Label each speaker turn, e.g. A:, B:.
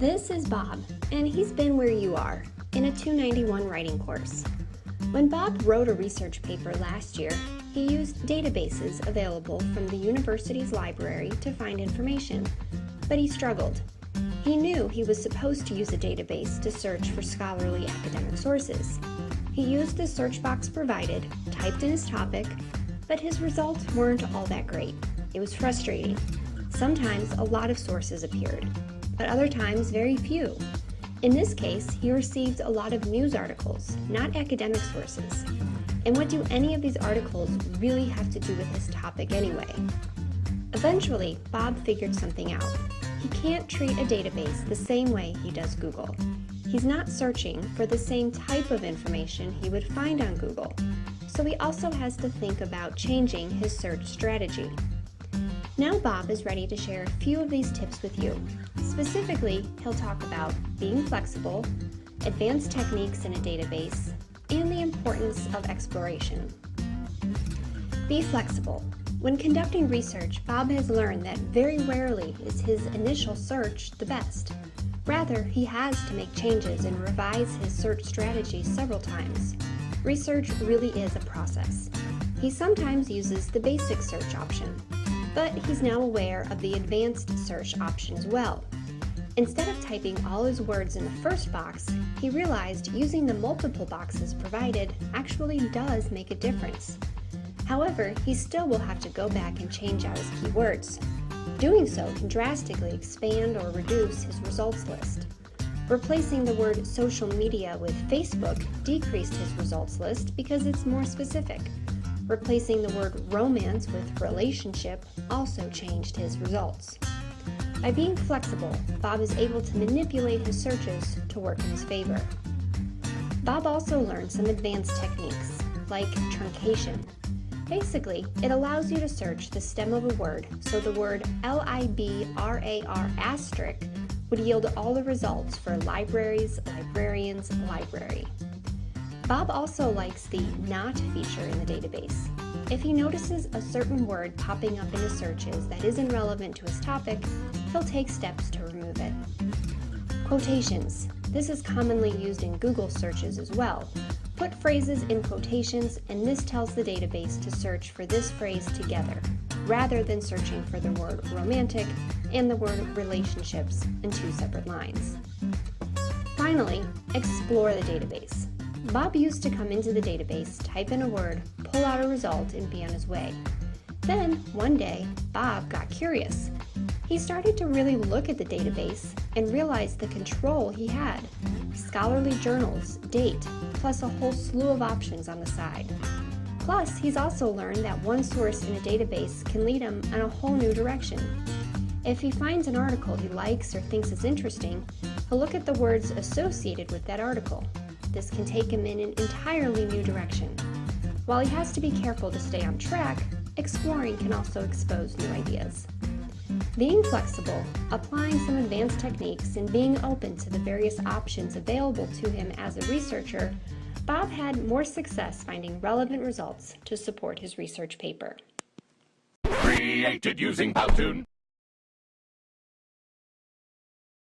A: This is Bob, and he's been where you are, in a 291 writing course. When Bob wrote a research paper last year, he used databases available from the university's library to find information, but he struggled. He knew he was supposed to use a database to search for scholarly academic sources. He used the search box provided, typed in his topic, but his results weren't all that great. It was frustrating. Sometimes a lot of sources appeared, but other times very few. In this case, he received a lot of news articles, not academic sources. And what do any of these articles really have to do with his topic anyway? Eventually, Bob figured something out. He can't treat a database the same way he does Google. He's not searching for the same type of information he would find on Google, so he also has to think about changing his search strategy. Now Bob is ready to share a few of these tips with you. Specifically, he'll talk about being flexible, advanced techniques in a database, and the importance of exploration. Be flexible. When conducting research, Bob has learned that very rarely is his initial search the best. Rather, he has to make changes and revise his search strategy several times. Research really is a process. He sometimes uses the basic search option, but he's now aware of the advanced search option as well. Instead of typing all his words in the first box, he realized using the multiple boxes provided actually does make a difference. However, he still will have to go back and change out his keywords. Doing so can drastically expand or reduce his results list. Replacing the word social media with Facebook decreased his results list because it's more specific. Replacing the word romance with relationship also changed his results. By being flexible, Bob is able to manipulate his searches to work in his favor. Bob also learned some advanced techniques, like truncation, Basically, it allows you to search the stem of a word, so the word L-I-B-R-A-R asterisk would yield all the results for libraries, librarians, library. Bob also likes the not feature in the database. If he notices a certain word popping up in his searches that isn't relevant to his topic, he'll take steps to remove it. Quotations. This is commonly used in Google searches as well, Put phrases in quotations and this tells the database to search for this phrase together, rather than searching for the word romantic and the word relationships in two separate lines. Finally, explore the database. Bob used to come into the database, type in a word, pull out a result, and be on his way. Then, one day, Bob got curious. He started to really look at the database and realized the control he had. Scholarly journals, date, plus a whole slew of options on the side. Plus, he's also learned that one source in a database can lead him in a whole new direction. If he finds an article he likes or thinks is interesting, he'll look at the words associated with that article. This can take him in an entirely new direction. While he has to be careful to stay on track, exploring can also expose new ideas. Being flexible, applying some advanced techniques, and being open to the various options available to him as a researcher, Bob had more success finding relevant results to support his research paper.
B: Created using Powtoon.